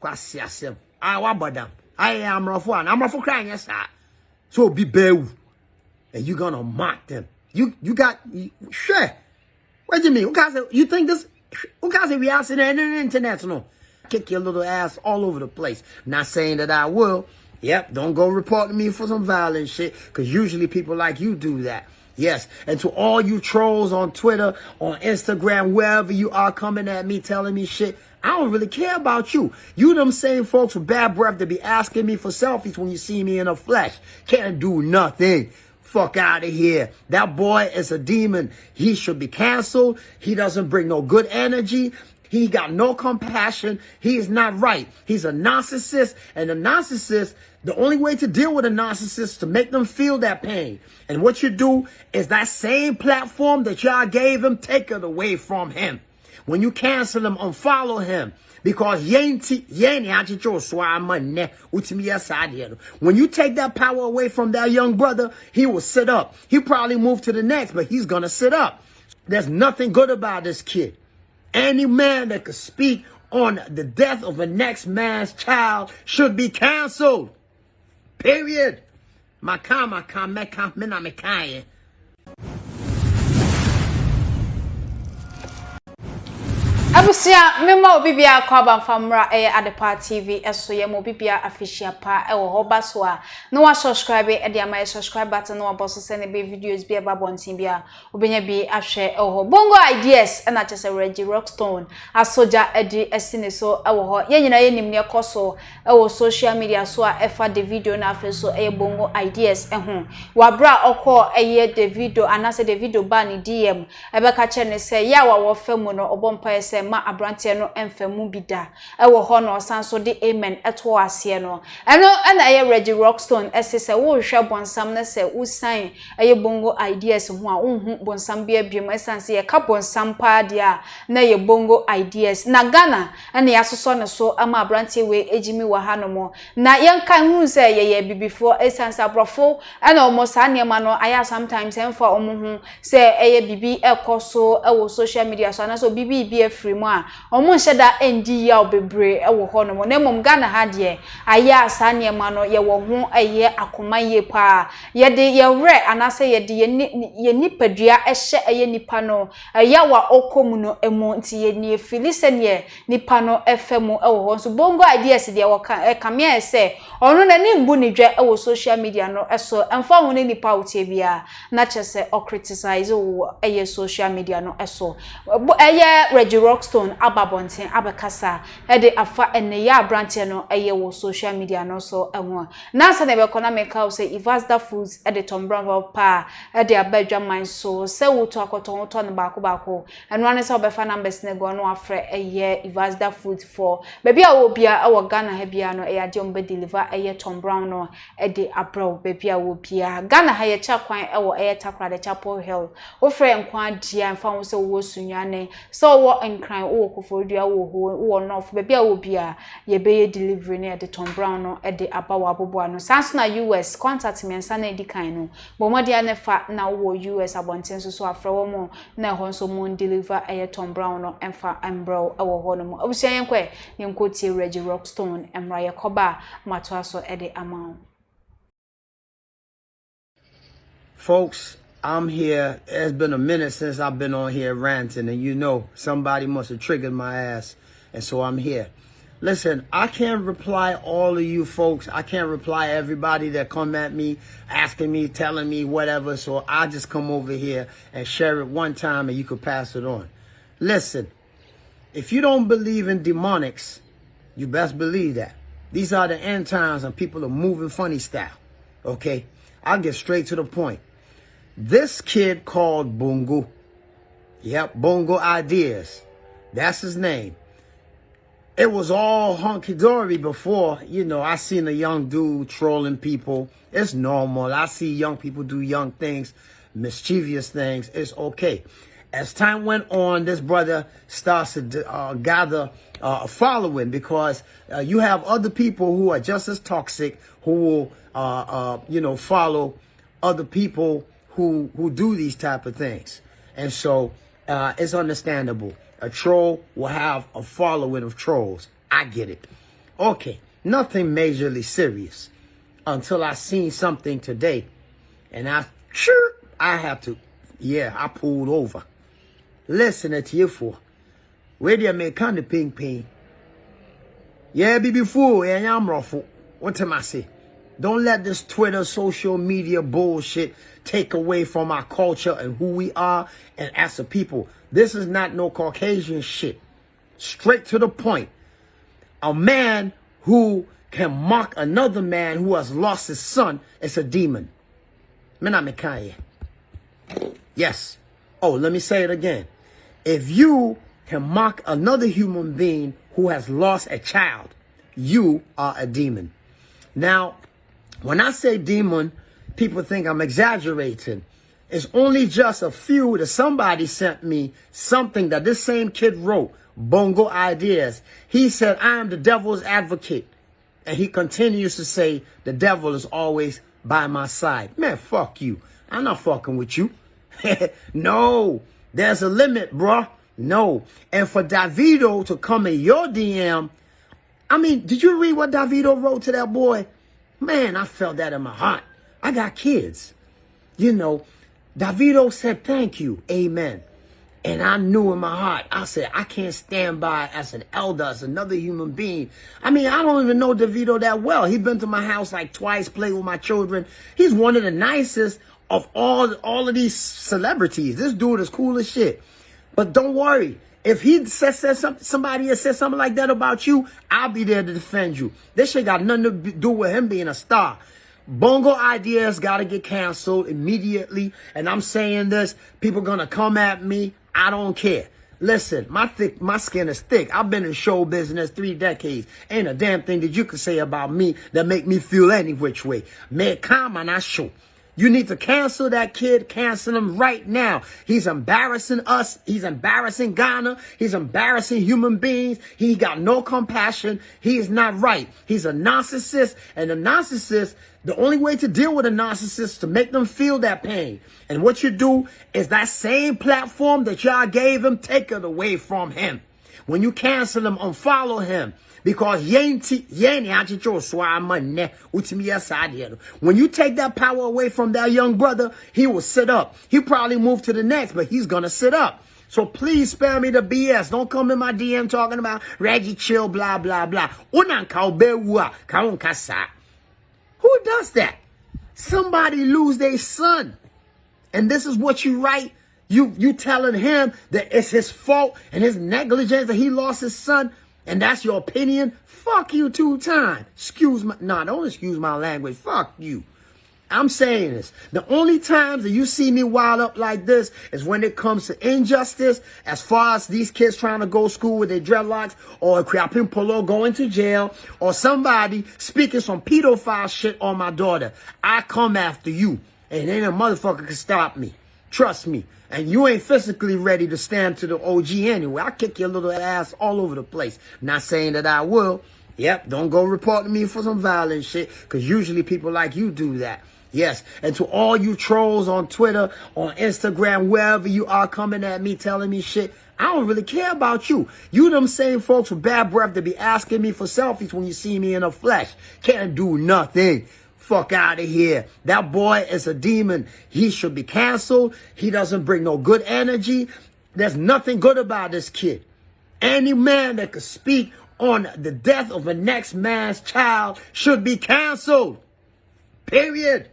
kwasi asem. Ah, I wabodam I am rofo and I'm rofo crying yes sir so be bewu and you gonna mock them. You you got you, sure what do you mean you think this okay we there in internet no? Kick your little ass all over the place. Not saying that I will. Yep, don't go reporting me for some violent shit, because usually people like you do that. Yes, and to all you trolls on Twitter, on Instagram, wherever you are coming at me, telling me shit, I don't really care about you. You them same folks with bad breath that be asking me for selfies when you see me in the flesh. Can't do nothing. Fuck out of here. That boy is a demon. He should be canceled. He doesn't bring no good energy. He got no compassion. He is not right. He's a narcissist. And a narcissist, the only way to deal with a narcissist is to make them feel that pain. And what you do is that same platform that y'all gave him, take it away from him. When you cancel him, unfollow him. Because when you take that power away from that young brother, he will sit up. He probably move to the next, but he's going to sit up. There's nothing good about this kid. Any man that could speak on the death of a next man's child should be canceled. Period. Makama kameka mina mekaye. Abusua mema obi bia kwa bamfamra eh adepa tv eso ye mo bibia official pa e wo hoba so a. No wa subscribe e dia ma subscribe button no wa boso send be videos bia ba bontin bia. Obenya bi ahwe e wo bongo ideas e na chese Reggie Rockstone asoja edi esine so e wo ho. Ye nyina ye nim ne koso e wo social media so a e fa the video na afi so e bongo ideas e ho wa bra okọ e ye the video anase the video ba ni DM e be ka che ne se ya wa wo famu no obompa e se ma abrante no emfamu bi da. Ɛwɔ hɔ no ɔsan so de amen ɛto aseɛ no. Ɛno ɛna ɛyɛ Reggie Rockstone ɛse sɛ wo hwɛ bonsam no sɛ usan ɛyɛ bongo ideas ho a unhu bonsam bi abiem ɛsan sɛ yɛka bonsam paa deɛ a na yɛ bongo ideas. Na Ghana ɛna yɛasosɔ ne so ama abrante we ejimi wɔ ha no mo na yɛnka hu sɛ yɛyɛ bibifoɔ ɛsan sɛ abrɔfo ɛna ɔmo saa nneɛma no ayɛ sometimes ɛmfa ɔmo ho sɛ ɛyɛ bibi ɛkɔ so ɛwɔ social media so anaasɛ bibi bi afiri mu a ɔmo nhyɛ da ndi ya obebre ɛwɔ hɔ nom na mmom Ghana ha deɛ ayɛ asa nneɛma no yɛwɔ ho ɛyɛ akoma yie paa yɛde yɛwerɛ anaasɛ yɛde yɛ nipadua ɛhyɛ ɛyɛ nipa no ɛyɛ wa ɔkɔ mu no ɛmu. Nti yɛni efili sɛneɛ nipa no ɛfɛ mu ɛwɔ hɔ. Nso bongo ideas deɛ wɔka ɛkamea ɛsɛ ɔno n'ani mbu ne dwa ɛwɔ social media no ɛso ɛmfa ho ne nipa wotie bia na kyerɛ sɛ ɔcriticize wɔ ɛyɛ social media no ɛso. Ɛyɛ Reggie rockstone aba bonten abekasa e de afa ene ya branche no eye wo social media no so ehwo na se na be kona make house ivasda foods e de tom brown pa e de abadwa man so se wo to akoto wo to ne baako baako eno ane se obefa numbers ne go no afre eye ivasda foods for. Baby a wo bia e wo Ghana ha bia no e ade ombe deliver eye tom brown no e de abrow baby a wo bia. Ghana ha ye cha kwan e wo eye takra de chapel hill. Wo frɛ nkwa dia mfa wo se wo sunyane so wo nkran wo kofo dua wo wo no fo bebia wo ye beye delivery na de Tom Brown no e de aba wa bobo ano sanso na US contact me nsa na di kan no. Bo mo ne fa na wo US abonten so so afra wo mo na ho nso mo deliver e Tom Brown no emfa embro e wo ho no mo. Obusia yen kwe yen ko tie Reggie Rockstone emra ye koba mato aso e de amount folks I'm here. It's been a minute since I've been on here ranting, and you know somebody must have triggered my ass, and so I'm here. Listen, I can't reply all of you folks. I can't reply everybody that come at me, asking me, telling me whatever. So I just come over here and share it one time, and you could pass it on. Listen, if you don't believe in demonics, you best believe that. These are the end times, and people are moving funny style. Okay, I'll get straight to the point. This kid called Bungo. Yep, Bongo Ideas. That's his name. It was all hunky-dory before, you know, I seen a young dude trolling people. It's normal. I see young people do young things, mischievous things. It's okay. As time went on, this brother starts to uh, gather uh, a following because uh, you have other people who are just as toxic who will, uh, uh, you know, follow other people who who do these type of things. And so uh, it's understandable. A troll will have a following of trolls. I get it. Okay, nothing majorly serious until I seen something today. And I sure I have to yeah, I pulled over. Listen to you for. You make kind of ping ping? Yeah, be before yeah, I'm ruffled. What am I say? Don't let this Twitter, social media bullshit take away from our culture and who we are and as a people. This is not no Caucasian shit. Straight to the point. A man who can mock another man who has lost his son is a demon. Yes. Oh, let me say it again. If you can mock another human being who has lost a child, you are a demon. Now, when I say demon, people think I'm exaggerating. It's only just a few that somebody sent me something that this same kid wrote, Bongo Ideas. He said, I am the devil's advocate. And he continues to say, the devil is always by my side. Man, fuck you. I'm not fucking with you. no, there's a limit, bruh. No. And for Davido to come in your DM, I mean, did you read what Davido wrote to that boy? Man, I felt that in my heart. I got kids. You know, Davido said, thank you. Amen. And I knew in my heart, I said, I can't stand by as an elder, as another human being. I mean, I don't even know Davido that well. He's been to my house like twice, played with my children. He's one of the nicest of all, all of these celebrities. This dude is cool as shit. But don't worry. If he says, says somebody has said something like that about you, I'll be there to defend you. This shit got nothing to do with him being a star. Bongo ideas got to get canceled immediately. And I'm saying this, people going to come at me. I don't care. Listen, my thick, my skin is thick. I've been in show business three decades. Ain't a damn thing that you can say about me that make me feel any which way. Me calm and I show. You need to cancel that kid. Cancel him right now. He's embarrassing us. He's embarrassing Ghana. He's embarrassing human beings. He got no compassion. He is not right. He's a narcissist. And a narcissist, the only way to deal with a narcissist is to make them feel that pain. And what you do is that same platform that y'all gave him, take it away from him. When you cancel him, unfollow him because when you take that power away from that young brother, he will sit up. He probably move to the next, but he's gonna sit up. So please spare me the BS. Don't come in my DM talking about Reggie chill, blah blah blah. Who does that? Somebody lose their son. And this is what you write. You you telling him that it's his fault and his negligence that he lost his son and that's your opinion, fuck you two times. Excuse my, nah, don't excuse my language. Fuck you. I'm saying this. The only times that you see me wild up like this is when it comes to injustice, as far as these kids trying to go school with their dreadlocks, or Kriapin Polo going to jail, or somebody speaking some pedophile shit on my daughter. I come after you, and ain't a motherfucker can stop me. Trust me. And you ain't physically ready to stand to the OG anyway. I'll kick your little ass all over the place. Not saying that I will. Yep, don't go reporting me for some violent shit, because usually people like you do that. Yes, and to all you trolls on Twitter, on Instagram, wherever you are coming at me, telling me shit, I don't really care about you. You them same folks with bad breath to be asking me for selfies when you see me in the flesh. Can't do nothing. Fuck out of here. That boy is a demon. He should be canceled. He doesn't bring no good energy. There's nothing good about this kid. Any man that could speak on the death of a next man's child should be canceled. Period.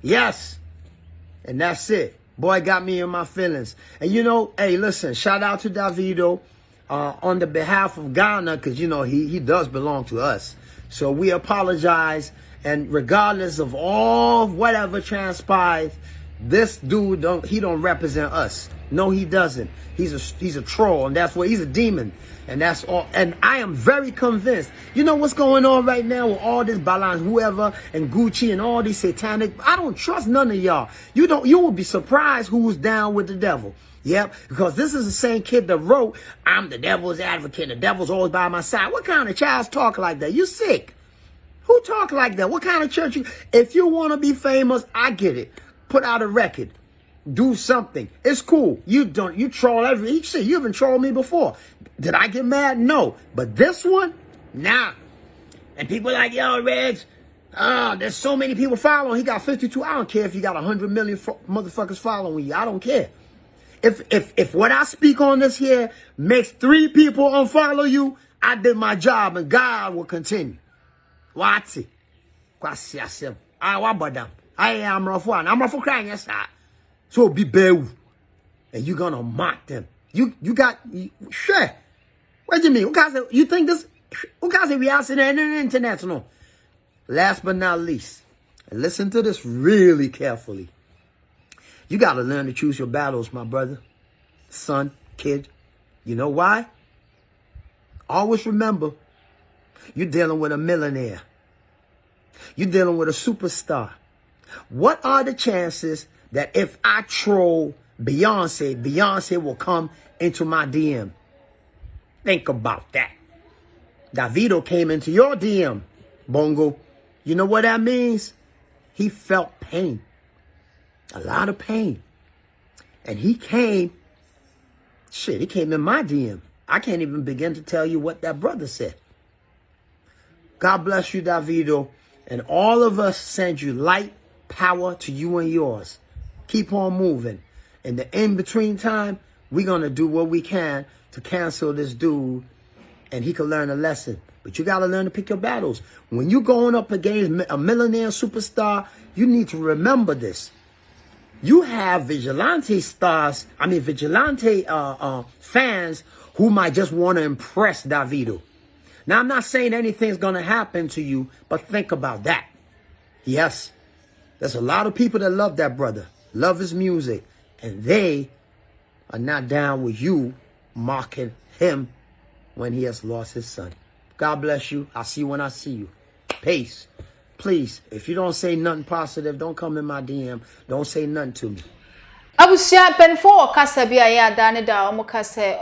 Yes. And that's it. Boy got me in my feelings. And you know, hey, listen, shout out to Davido uh, on the behalf of Ghana, because, you know, he, he does belong to us. So we apologize. And regardless of all whatever transpires, this dude don't he don't represent us. No, he doesn't. He's a he's a troll, and that's what he's a demon. And that's all. And I am very convinced. You know what's going on right now with all this balance, whoever, and Gucci, and all these satanic. I don't trust none of y'all. You don't. You will be surprised who's down with the devil. Yep, because this is the same kid that wrote, I'm the devil's advocate, the devil's always by my side. What kind of child's talk like that? You sick. Who talk like that? What kind of church you, if you want to be famous, I get it. Put out a record. do something. It's cool. You don't you troll every shit. you've even trolled me before. Did I get mad? No. But this one, nah. And people like, yo, Reds, oh, uh, there's so many people following. He got 52. I don't care if you got 100 million motherfuckers following you. I don't care. If if if what I speak on this here makes three people unfollow you, I did my job and God will continue. Watch it. Kwasi asem. I wa bodam. I am rough one. I'm rough crying yes sir. So be bew. And you gonna mock them. You you got you, sure. What you mean? You think this guys we are sitting in international? Last but not least, listen to this really carefully. You got to learn to choose your battles, my brother, son, kid. You know why? Always remember, you're dealing with a millionaire. You're dealing with a superstar. What are the chances that if I troll Beyonce, Beyonce will come into my DM? Think about that. Davido came into your DM, Bongo. You know what that means? He felt pain a lot of pain. And he came, shit, he came in my DM. I can't even begin to tell you what that brother said. God bless you, Davido. And all of us send you light, power to you and yours. Keep on moving. In the in between time, we're going to do what we can to cancel this dude and he could learn a lesson. But you got to learn to pick your battles. When you're going up against a millionaire superstar, you need to remember this you have vigilante stars, I mean vigilante uh, uh, fans who might just want to impress Davido. Now, I'm not saying anything's going to happen to you, but think about that. Yes, there's a lot of people that love that brother, love his music, and they are not down with you mocking him when he has lost his son. God bless you. I'll see you when I see you. Peace. Please, if you don't say nothing positive, don't come in my DM. Don't say nothing to me. abusua penfo okasa bia ya da ne da omukase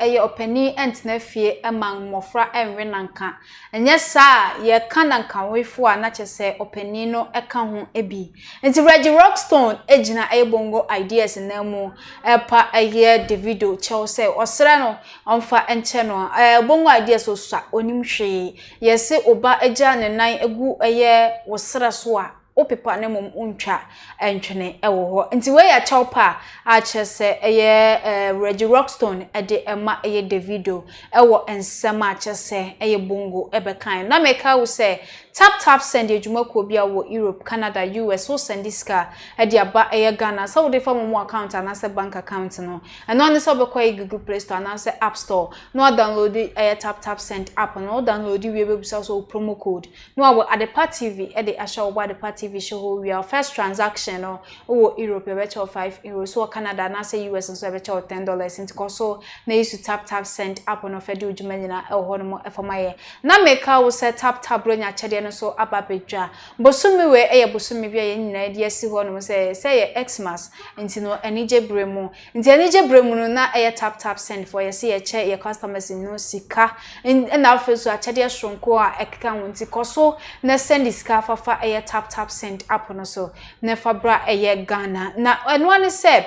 eye opani entna fie eman mofra enwe nanka. Enye sa ye kananka wefo a na chese opani no eka ho ebi. Enti Reggie Rockstone ejina bongo ideas na mu. Epa eye Davido Chelsea osre no omfa enche no bongo ideas osua onim hwe yesi oba eja ne nan egu eye wosre so wo pepa ne mom untwa entwene ewo ho nti we ya chelpa a chese eye Reggie Rockstone e de ema eye Davido ewo ensema chese eye bungu ebe kan na meka wo se tap tap send adwuma ko bia wo Europe Canada US wo send this car. E di aba e Ghana. So wo dey form mo account and say bank account no. And on so be kwa e Google Play Store na say App Store. No download e, e tap tap send app no. Download e, we be so so promo code. No wo adepa TV e dey asha wo adepa TV show we our first transaction no. Wo Europe e be 5 euros. So Canada na say US so be 10 dollars. Ntiko so na isu tap tap send app no fe di adwuma nyina e ho no mo e for my na make wo say tap tap bro nya chede no so aba bɛdwa bosomi wei ɛyɛ bosomi bi a yɛn nyinaa de asi hɔ nom sɛ sɛ yɛ xmas. Nti no anigye bere mu. Nti anigye bere mu no na ɛyɛ tap tap send for yɛsi yɛkyɛ yɛ customers no sika. Ɛna afei so akyɛdeɛ soronko a ɛkeka ho. Nti kɔ so na send sika fafa ɛyɛ tap tap send app no so. Na fa bra ɛyɛ ghana. Na ɛnoa ne sɛ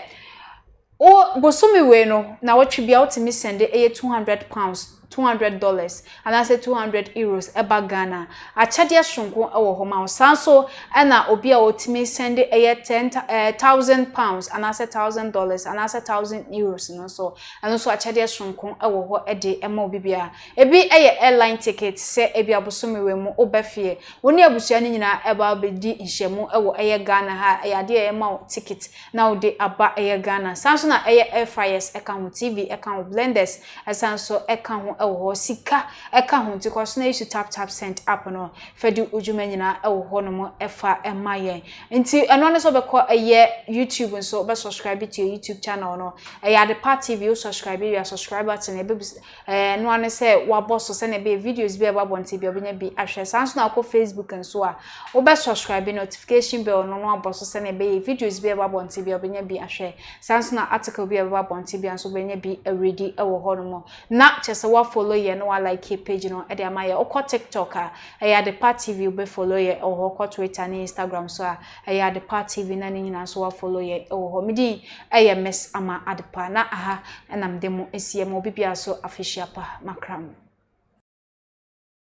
o bosomi wei no na wɔtwe bia wotumi send ɛyɛ two hundred pounds 200 dollars and anase 200 euros eba Ghana. Achade sonko ewo ho ma sanso na obi a otimi send eye 10000 eh, pounds anase 1000 dollars anase 1000 euros no so ano so achade sonko ewo ho ede ema obi bia ebi eye airline ticket se ebi abosomewe mu obefie woni abusua ni nyina eba bedi nhyemu ewo eye Ghana ha yade ema ticket na ode aba eye Ghana. Sanso na eye air fryers eka ho tv eka ho blenders sanso eka ho ɛwɔ hɔ. Sika ɛka ho nti kɔ so na yisu tap tap send app no. Fɛdi odwuma nyinaa ɛwɔ hɔ nom ɛfa ɛma yɛn. Nti ɛno ne sɛ ɔbɛkɔ ɛyɛ youtube nso ɔbɛ subscribe to your youtube channel no. Ɛyɛ adepa tv o subscribe yɛ subscribe button. Ɛbɛ ɛɛ noa ne sɛ wabɔ so sɛnɛ ɛbɛyɛ videos bi a ɛbɛ abɔnten bi ɔbɛnya bi ahwɛ. Saa nso na akɔ facebook nso a ɔbɛ subscribe notification bell no no abɔ so sɛnɛ ɛbɛyɛ videos bi a ɛbɛ abɔnten bi ɔbɛnya bi ahwɛ. Saa nso na article bi a ɛbɛ abɔnten bi nso ɔbɛnya bi ɛredi ɛwɔ hɔ nom na kyɛ sɛ wafa follow ye no like page no e de ama ye okọ tiktok a e ya party tv be follow ye o ho okọ twitter ni instagram so a e ya party tv na ni nyina so wa follow ye o ho midi e ye mess ama adepa. Na aha na mdemo esie mo bibia so official pa makram.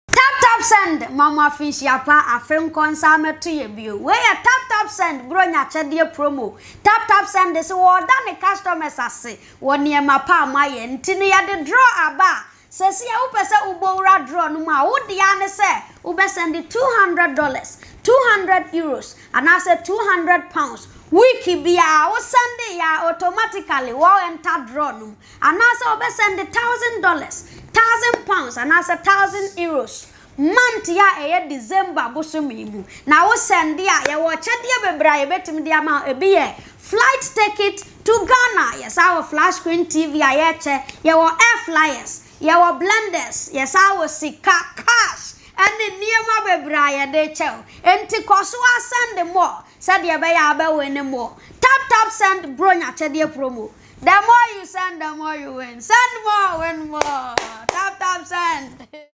Tap tap send. Mama fish yapa afem konsame to ye bio. We ya tap tap send. Bro nya chede promo. Tap tap send. Se wo da ne customers ase wo ne ma pa ma ye ntini ya de draw aba sɛsi a wopɛ sɛ wobɔwura draw no mu a wodea ne sɛ wobɛsɛnde 200 dollars 200 euros anaasɛ 200 pounds. Week biara wo send ya automatically wo enter draw no mu anaasɛ wobɛsɛnde 1000 dollars 1000 pounds anaasɛ 1000 euros. Month ya ɛyɛ december bosomi mu na wo send a yɛwɔ kyɛdeɛ bebree a yɛbɛtumi de ama ebi yɛ flight ticket to ghana. Yɛsa wɔ flash screen tv a yɛkyɛ yɛwɔ air flyers yɛwɔ blenders yɛsan wɔ sika cash ɛne nneɛma bebree a yɛde kyɛw nti kɔ so asɛnde mɔ sɛdeɛ ɛbɛyɛ abɛwɔ anim wɔ tap tap send bronya kyɛdeɛ promo. The more you send the more you win. Send more win more. Tap tap send.